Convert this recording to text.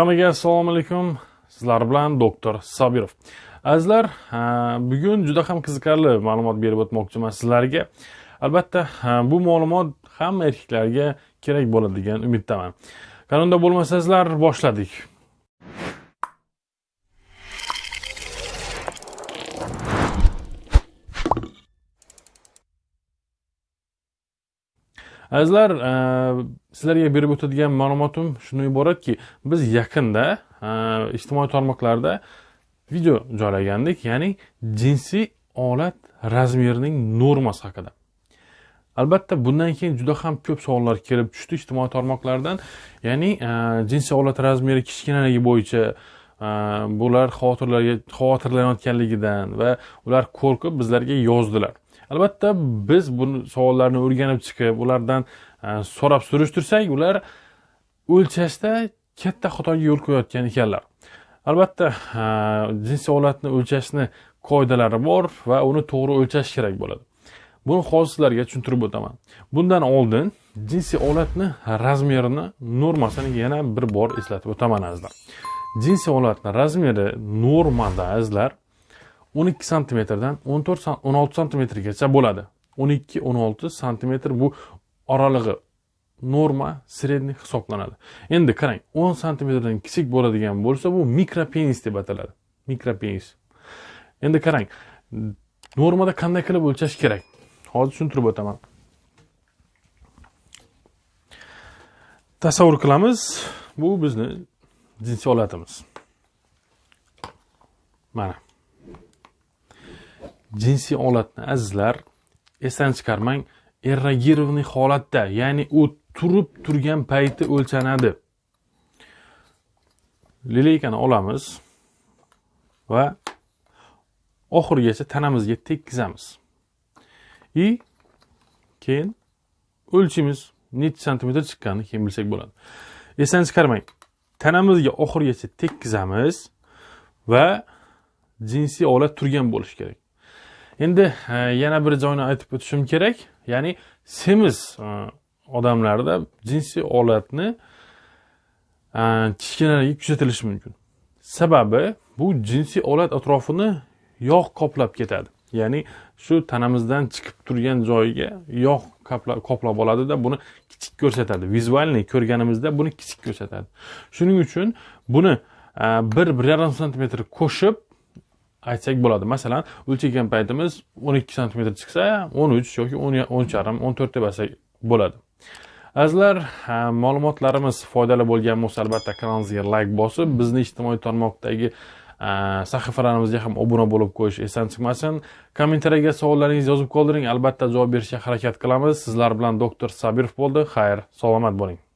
hammaga assalomu alaykum. Sizlar bilan doktor sobirov. Azizlar bugun juda ham qiziqarli ma'lumot berib o'tmoqchiman sizlarga. Albatta bu ma'lumot hamma erkaklarga kerak bo'ladi degan umiddaman. Qanunda bo'lmasa sizlar boshladik. Azizlar e, sizlarga berib o'tadigan ma'lumotim shundan iboratki biz yaqinda e, ijtimoiy tarmoqlarda video joylagandik ya'ni jinsiy olat razmerining normasi haqida. Albatta bundan keyin juda ham ko'p savollar kelib tushdi ijtimoiy tarmoqlardan. Ya'ni e, jinsiy olat razmeri kichkinaligi bo'yicha bular xavotirlarga xavotirlanayotganligidan va ular qo'rqib bizlarga yozdilar. Albatta biz bu savollarni o'rganib chiqib ulardan e, so'rab surishtirsak ular o'lchashda katta xatoga yo'l qo'yayotgan ekanlar. Albatta e, jinsiy holatni o'lchashni qoidalari bor va uni to'g'ri o'lchash kerak bo'ladi. Buni hozir sizlarga tushuntirib o'taman. Bundan oldin jinsiy holatni razmerini normasini yana bir bor eslatib o'taman azizlar. Jinsiy holatni razmeri normada azizlar o'n ikki santimetrdan o'n to'rt o'n olti santimetrgacha bo'ladi. o'n ikki o'n olti santimetr bu oralig'i norma средний hisoblanadi. Endi qarang o'n santimetrdan kichik bo'ladigan bo'lsa bu mikropenis deb ataladi. Mikropenis. Endi qarang normada qanday qilib o'lchash kerak? Hozir tushuntirib o'taman. Tasavvur qilamiz bu bizni jinsiy holatimiz mana. Jinsiy olatni azizlar esdan chiqarmang. Эрогированный holatda ya'ni u turib turgan payti o'lchanadi. Lileykani olamiz va oxirigacha tanamizga tekkizamiz. И keyin o'lchaymiz necha santimetr chiqqanini keyin bilsak bo'ladi. Esdan chiqarmang. Tanamizga oxirigacha tekkizamiz va jinsiy olat turgan bo'lishi kerak. Endi e, yana bir joyni aytib o'tishim kerak. Ya'ni semiz e, odamlarda jinsiy olatni e, kichkinaligi kuzatilishi mumkin. Sababi bu jinsiy olat atrofini yog' qoplab ketadi. Ya'ni shu tanamizdan chiqib turgan joyiga yog' qoplab oladida buni kichik ko'rsatadi. Vizualniy ko'rganimizda buni kichik ko'rsatadi. Shuning uchun buni bir bir yarim santimetr qo'shib aytsak bo'ladi. Masalan o'lchagan paytimiz o'n ikki santimetr chiqsa o'n uch yoki o'n uch yarim o'n to'rt deb aytsak bo'ladi. Azizlar ma'lumotlarimiz foydali bo'lgan bo'lsa albatta kanalimizga layk bosib bizni ijtimoiy tarmoqdagi sahifalarimizga ham obuna bo'lib qo'yish esdan chiqmasin. Kommentariyaga savollaringizni yozib qoldiring. Albatta javob berishga harakat qilamiz. Sizlar bilan doktor sabirov bo'ldi. Xayr salomat bo'ling.